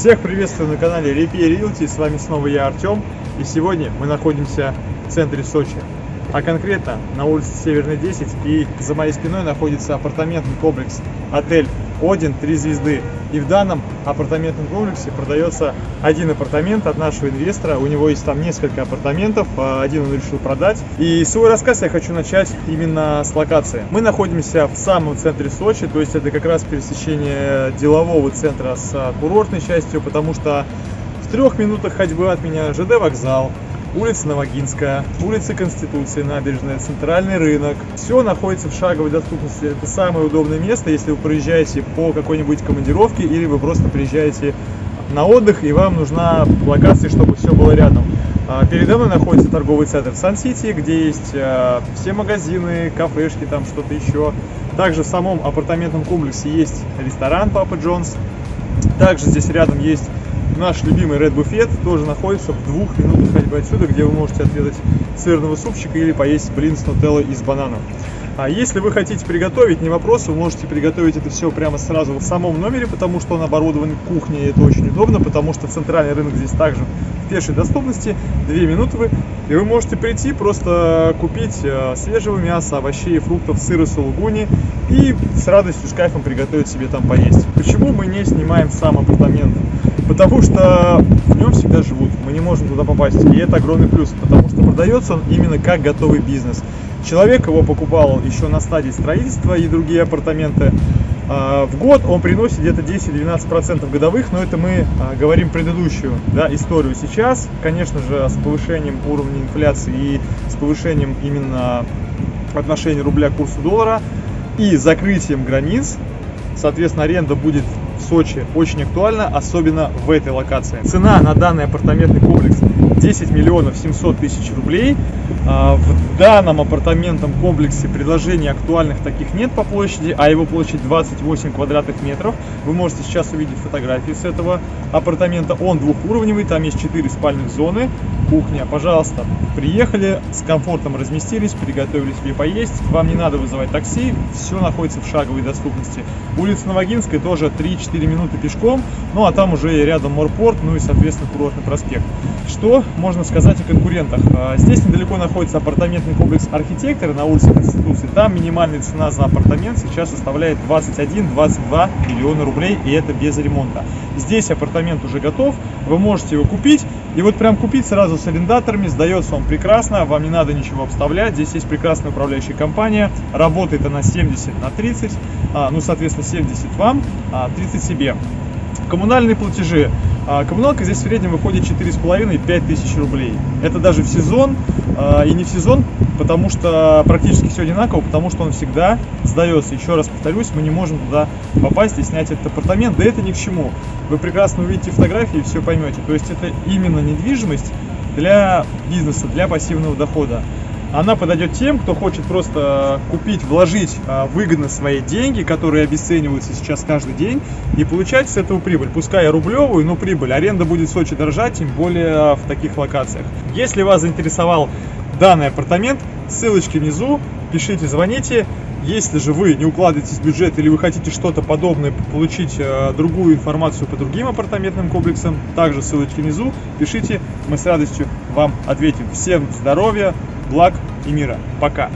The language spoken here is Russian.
Всех приветствую на канале Repair Realty, с вами снова я, Артем, и сегодня мы находимся в центре Сочи, а конкретно на улице Северной 10, и за моей спиной находится апартаментный комплекс отель Один 3 звезды. И в данном апартаментном комплексе продается один апартамент от нашего инвестора. У него есть там несколько апартаментов, а один он решил продать. И свой рассказ я хочу начать именно с локации. Мы находимся в самом центре Сочи, то есть это как раз пересечение делового центра с курортной частью, потому что в трех минутах ходьбы от меня ЖД вокзал, улица Новогинская, улица Конституции, набережная, центральный рынок. Все находится в шаговой доступности. Это самое удобное место, если вы проезжаете по какой-нибудь командировке или вы просто приезжаете на отдых и вам нужна локация, чтобы все было рядом. А, передо мной находится торговый центр Сан-Сити, где есть а, все магазины, кафешки, там что-то еще. Также в самом апартаментном комплексе есть ресторан Папа Джонс. Также здесь рядом есть наш любимый Red Buffet тоже находится в двух минутах ходьбы отсюда, где вы можете отведать сырного супчика или поесть блин с нутеллой из банана. А если вы хотите приготовить, не вопрос, вы можете приготовить это все прямо сразу в самом номере, потому что он оборудован кухней, и это очень удобно, потому что центральный рынок здесь также пешей доступности, 2 минуты вы, и вы можете прийти, просто купить э, свежего мяса, овощей, фруктов, сыра, сулугуни и с радостью, с кайфом приготовить себе там поесть. Почему мы не снимаем сам апартамент? потому что в нем всегда живут, мы не можем туда попасть, и это огромный плюс, потому что продается он именно как готовый бизнес. Человек его покупал еще на стадии строительства и другие апартаменты. А, в год он приносит где-то 10-12% годовых, но это мы а, говорим предыдущую да, историю. Сейчас, конечно же, с повышением уровня инфляции и с повышением именно отношения рубля к курсу доллара и закрытием границ, соответственно, аренда будет в Сочи очень актуально, особенно в этой локации. Цена на данный апартаментный комплекс 10 миллионов 700 тысяч рублей. А, в данном апартаментном комплексе предложений актуальных таких нет по площади, а его площадь 28 квадратных метров. Вы можете сейчас увидеть фотографии с этого апартамента. Он двухуровневый, там есть 4 спальных зоны, кухня. Пожалуйста, приехали, с комфортом разместились, приготовили себе поесть. Вам не надо вызывать такси, все находится в шаговой доступности. Улица Новогинская тоже 3-4 минуты пешком, ну а там уже рядом морпорт, ну и соответственно курортный проспект. Что можно сказать о конкурентах? А, здесь недалеко находится апартаментный комплекс архитектора на улице Конституции. Там минимальная цена за апартамент сейчас составляет 21-22 миллиона рублей, и это без ремонта. Здесь апартамент уже готов, вы можете его купить, и вот прям купить сразу с арендаторами, сдается он прекрасно, вам не надо ничего обставлять, здесь есть прекрасная управляющая компания, работает она 70 на 30, а, ну, соответственно, 70 вам, а 30 себе. Коммунальные платежи. А, коммуналка здесь в среднем выходит 4,5-5 тысяч рублей. Это даже в сезон а, и не в сезон, потому что практически все одинаково, потому что он всегда сдается. Еще раз повторюсь, мы не можем туда попасть и снять этот апартамент, да это ни к чему. Вы прекрасно увидите фотографии и все поймете. То есть это именно недвижимость для бизнеса, для пассивного дохода она подойдет тем, кто хочет просто купить, вложить а, выгодно свои деньги, которые обесцениваются сейчас каждый день, и получать с этого прибыль. Пускай рублевую, но прибыль. Аренда будет в Сочи дорожать, тем более в таких локациях. Если вас заинтересовал данный апартамент, ссылочки внизу, пишите, звоните. Если же вы не укладываетесь в бюджет или вы хотите что-то подобное, получить э, другую информацию по другим апартаментным комплексам, также ссылочки внизу, пишите, мы с радостью вам ответим. Всем здоровья, благ и мира. Пока!